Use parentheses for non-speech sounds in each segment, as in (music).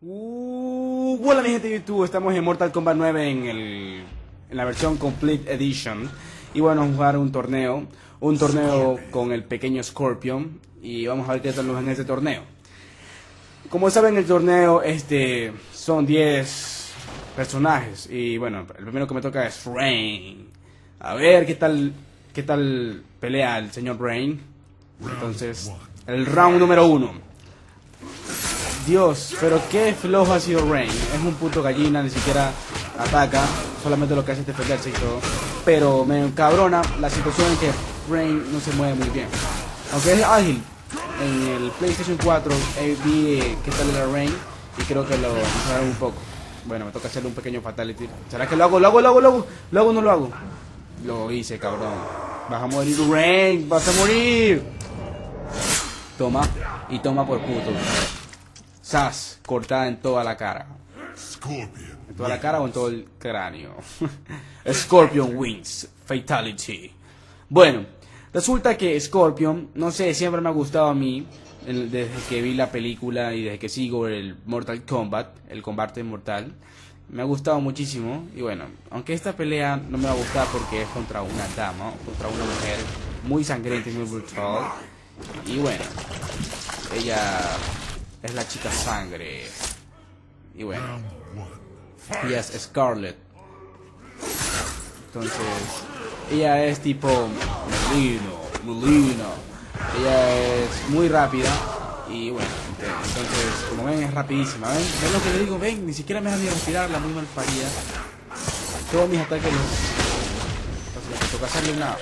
Uh, hola mi gente de YouTube, estamos en Mortal Kombat 9 en, el, en la versión Complete Edition y bueno, vamos a jugar un torneo, un torneo con el pequeño Scorpion y vamos a ver qué tal nos en este torneo. Como saben el torneo este son 10 personajes y bueno, el primero que me toca es Rain. A ver qué tal qué tal pelea el señor Rain. Entonces, el round número uno. Dios, pero qué flojo ha sido Rain. Es un puto gallina, ni siquiera ataca. Solamente lo que hace es defenderse y todo. Pero me encabrona la situación en que Rain no se mueve muy bien. Aunque es ágil. En el PlayStation 4 eh, vi eh, qué tal era Rain y creo que lo mejoraron un poco. Bueno, me toca hacerle un pequeño fatality. ¿Será que lo hago? ¿Lo hago? ¿Lo hago? ¿Lo hago? ¿Lo hago no lo hago? Lo hice, cabrón. Vas a morir, Rain. Vas a morir. Toma. Y toma por puto. Sas, cortada en toda la cara. Scorpion. ¿En toda la cara o en todo el cráneo? (laughs) Scorpion wins. Fatality. Bueno, resulta que Scorpion, no sé, siempre me ha gustado a mí, desde que vi la película y desde que sigo el Mortal Kombat, el combate mortal. Me ha gustado muchísimo y bueno, aunque esta pelea no me va a gustar porque es contra una dama, contra una mujer muy sangrienta y muy brutal. Y bueno, ella es la chica sangre. Y bueno, ella es Scarlet. Entonces, ella es tipo Melino, Melina. Ella es muy rápida y bueno, ent- entonces, como ven, es rapidísima. ¿Ven? ¿Ven lo que le digo? Ven, ni siquiera me deja ni respirarla, muy mal parida. Todos mis ataques los... Entonces, me toca hacerle una...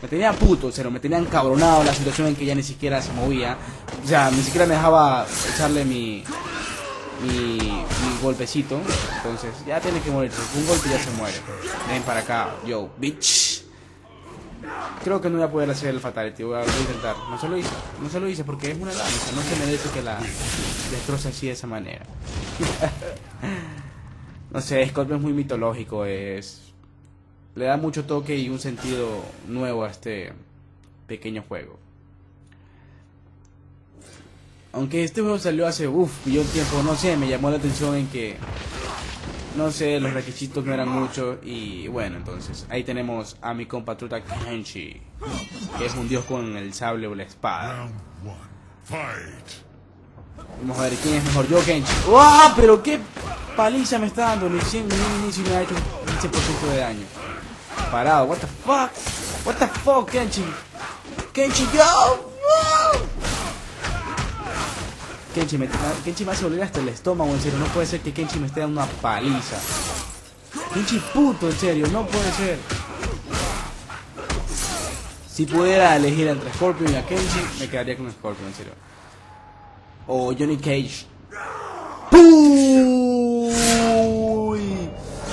Me tenía puto, cero, me tenía encabronado la situación en que ella ni siquiera se movía. O sea, ni siquiera me dejaba echarle mi, mi, golpecito. Entonces, ya tiene que morirse. Un golpe ya se muere. Ven para acá, yo, bitch. Creo que no voy a poder hacer el fatality. Voy a, voy a intentar. No se lo hice. No se lo hice porque es una danza. No se merece que la destroce así de esa manera. (laughs) no sé, Scorpion es muy mitológico. Es. Le da mucho toque y un sentido nuevo a este pequeño juego. Aunque este juego salió hace uff, de tiempo, no sé, me llamó la atención en que no sé, los requisitos no eran muchos y bueno, entonces ahí tenemos a mi compatriota Kenshi, que es un dios con el sable o la espada. Vamos a ver quién es mejor, yo Kenshi. ¡Wow! Pero qué paliza me está dando, ni siquiera ni inicio me ha hecho un 15% de daño. Parado, what the fuck? What the fuck, Kenshi? Kenshi, go! ¡Wow! Kenshi me, Kenshi me hace doler hasta el estómago, en serio. No puede ser que Kenshi me esté dando una paliza. Kenshi puto, en serio, no puede ser. Si pudiera elegir entre Scorpion y a Kenshi, me quedaría con Scorpion, en serio. O Johnny Cage. ¡Puy!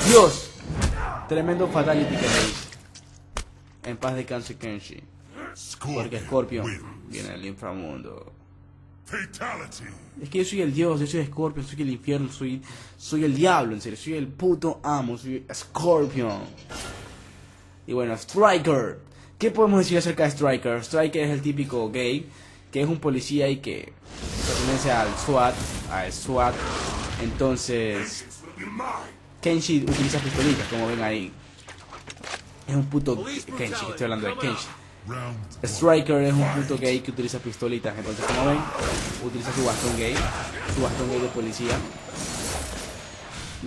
Dios, tremendo fatality que le hice. En paz descanse Kenshi. Porque Scorpion viene del inframundo. Es que yo soy el dios, yo soy Scorpion, soy el infierno, soy, soy el diablo, en serio, soy el puto amo, soy Scorpion. Y bueno, Striker. ¿Qué podemos decir acerca de Striker? Striker es el típico gay, que es un policía y que pertenece al SWAT, al SWAT. Entonces, Kenshi utiliza pistolitas, como ven ahí. Es un puto Kenshi, estoy hablando de Kenshi. Striker es un puto gay que utiliza pistolitas, entonces como ven, utiliza su bastón gay, su bastón gay de policía.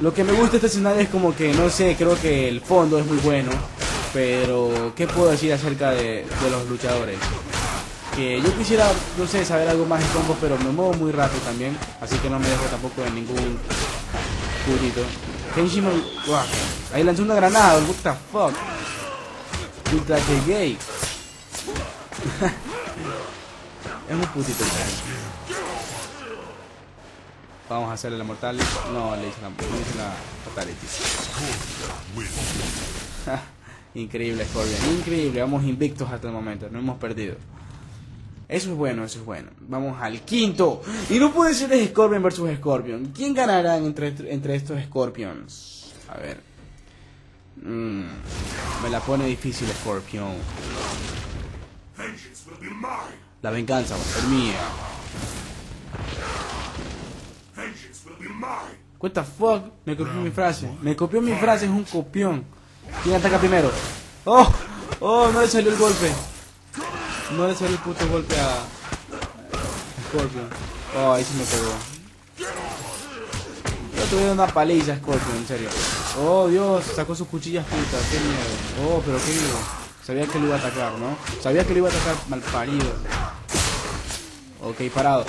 Lo que me gusta de este escenario es como que, no sé, creo que el fondo es muy bueno, pero ¿qué puedo decir acerca de, de los luchadores? Que yo quisiera, no sé, saber algo más de combos, pero me muevo muy rápido también, así que no me dejo tampoco en ningún putito. Me... Guau, ahí lanzó una granada, what the fuck. Ultra que gay. Es un putito. Vamos a hacerle la mortal. No, le hice la, le fatality. (laughs) Increíble Scorpion, increíble. Vamos invictos hasta el momento, no hemos perdido. Eso es bueno, eso es bueno. Vamos al quinto. Y no puede ser Scorpion versus Scorpion. ¿Quién ganará entre, entre estos Scorpions? A ver. Mm, me la pone difícil Scorpion. La venganza va a ser mía. What the fuck? Me copió mi frase. Me copió mi frase, es un copión. ¿Quién ataca primero? ¡Oh! ¡Oh! No le salió el golpe. No le salió el puto golpe a... Scorpion. Oh, ahí se me pegó. Yo tuve una paliza Scorpion, en serio. Oh, Dios, sacó sus cuchillas putas. Qué miedo. Oh, pero qué miedo. Sabía que lo iba a atacar, ¿no? Sabía que lo iba a atacar mal parido. Ok, parado.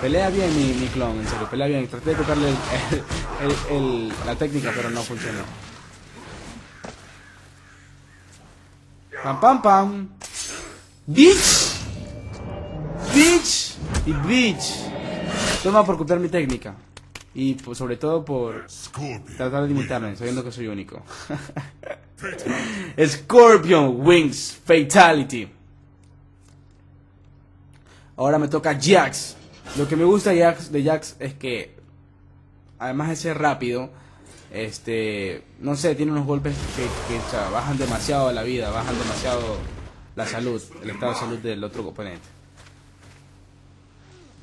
Pelea bien mi, mi clon, en serio, pelea bien. Traté de copiarle el, el- el- la técnica, pero no funcionó. Pam, pam, pam. Bitch. Bitch. Y bitch. Toma por copiar mi técnica. Y pues, sobre todo por tratar de imitarme, sabiendo que soy único. (laughs) Scorpion Wings Fatality. Ahora me toca Jax. Lo que me gusta de Jax es que, además de ser rápido, este, no sé, tiene unos golpes que, bajan demasiado la vida, bajan demasiado la salud, el estado de salud del otro oponente.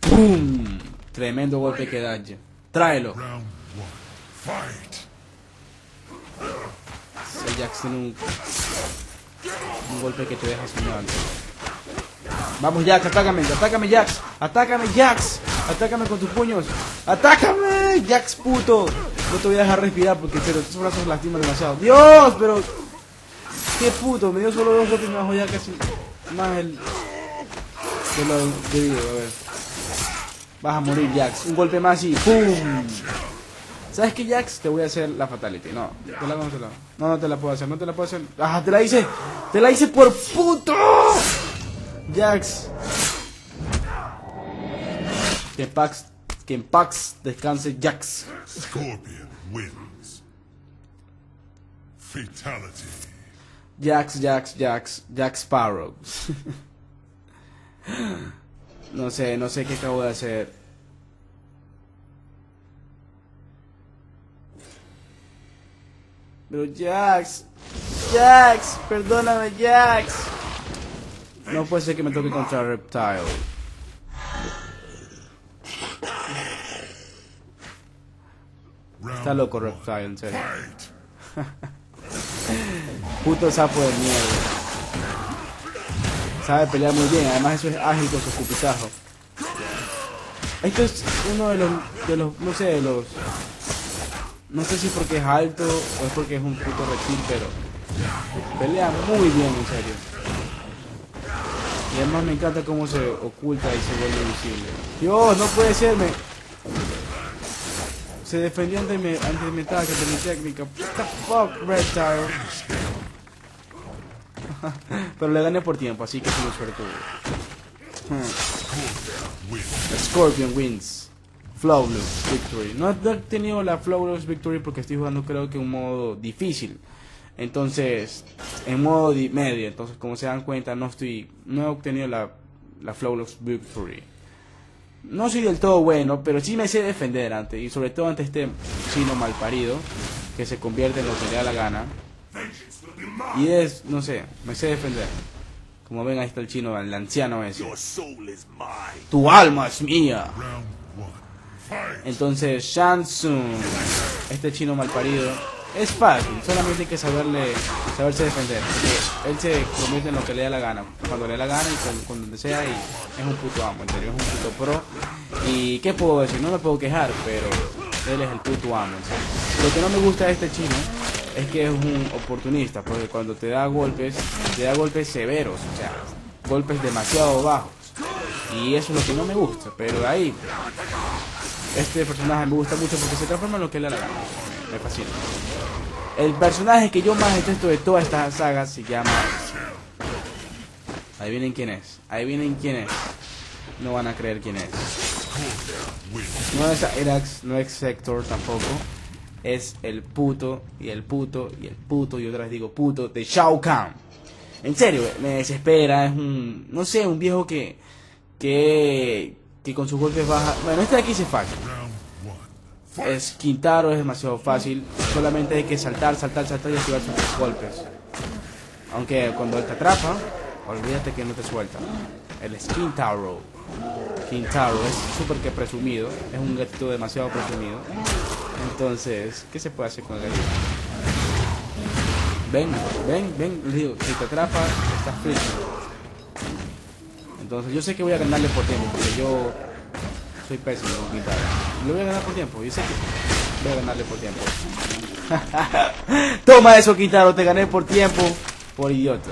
¡Pum! Tremendo golpe que da. Tráelo. El Jax tiene un, un golpe que te deja soñando. Vamos Jax, atácame, atácame Jax, atácame Jax, atácame con tus puños, atácame Jax puto. No te voy a dejar respirar porque pero tus brazos lastiman demasiado. Dios, pero qué puto, me dio solo dos golpes y me bajó ya casi más el de lo debido, a ver. Vas a morir Jax, un golpe más y ¡pum! ¿Sabes qué, Jax? Te voy a hacer la fatality. No, te la, no, te no, no te la puedo hacer, no te la puedo hacer. ¡Ah, te la hice! ¡Te la hice por puto! Jax. En Pax, que en Pax descanse Jax. Scorpion wins. Fatality. Jax, Jax, Jax, Jack Sparrow. (laughs) no sé, no sé qué acabo de hacer. Pero Jax, Jax, perdóname Jax. No puede ser que me toque contra Reptile. Está loco. Reptile, en serio. (laughs) Puto sapo de mierda. Sabe pelear muy bien, además eso es ágil con su escupitajo. Esto es uno de los, de los, no sé, de los... No sé si es porque es alto o es porque es un puto reptil, pero pelea muy bien, en serio. Y además me encanta cómo se oculta y se vuelve visible. Dios, no puede ser, me... Se defendió ante mi, ante mi ataque, ante mi técnica. What the fuck, Reptile. (laughs) Pero le gané por tiempo, así que soy un suertudo. Hmm. Scorpion wins. Flawless victory. No, he tenido la flawless victory porque estoy jugando creo que un modo difícil. Entonces, en modo di- medio. Entonces, como se dan cuenta, no estoy, no he obtenido la, la flawless victory. No soy del todo bueno, pero sí me sé defender ante, y sobre todo ante este chino malparido que se convierte en lo que le da la gana. Y es, no sé, me sé defender. Como ven, ahí está el chino, el anciano ese. Tu alma es mía. Entonces, Shansung, este chino malparido, es fácil, solamente hay que saberle, saberse defender. Porque él se convierte en lo que le da la gana, cuando le da la gana y con, con donde sea, y es un puto amo, en serio, es un puto pro. Y qué puedo decir, no me puedo quejar, pero él es el puto amo. Lo que no me gusta de este chino es que es un oportunista, porque cuando te da golpes, te da golpes severos, o sea, golpes demasiado bajos. Y eso es lo que no me gusta, pero de ahí este personaje me gusta mucho porque se transforma en lo que le da la gana. Me, fascina. El personaje que yo más detesto de toda esta saga se llama. Adivinen quién es. Adivinen quién es. No van a creer quién es. No es Erax, no es Sector tampoco. Es el puto y el puto y el puto y otra digo puto de Shao Kahn. En serio, me desespera. Es un, no sé, un viejo que, que, que con sus golpes baja. Bueno, este de aquí se fácil. Es Quintaro es demasiado fácil. Solamente hay que saltar, saltar, saltar y activar sus golpes. Aunque cuando él te atrapa, olvídate que no te suelta. El es Kintaro. Kintaro es súper que presumido. Es un gatito demasiado presumido. Entonces, ¿qué se puede hacer con el gatito? Ven, ven, ven. Digo, si te atrapa, estás frito. Entonces, yo sé que voy a ganarle por tiempo. Porque yo soy pésimo con Kintaro. Le voy a ganar por tiempo. Yo sé que voy a ganarle por tiempo. (laughs) Toma eso, Quintaro, te gané por tiempo. Por idiota.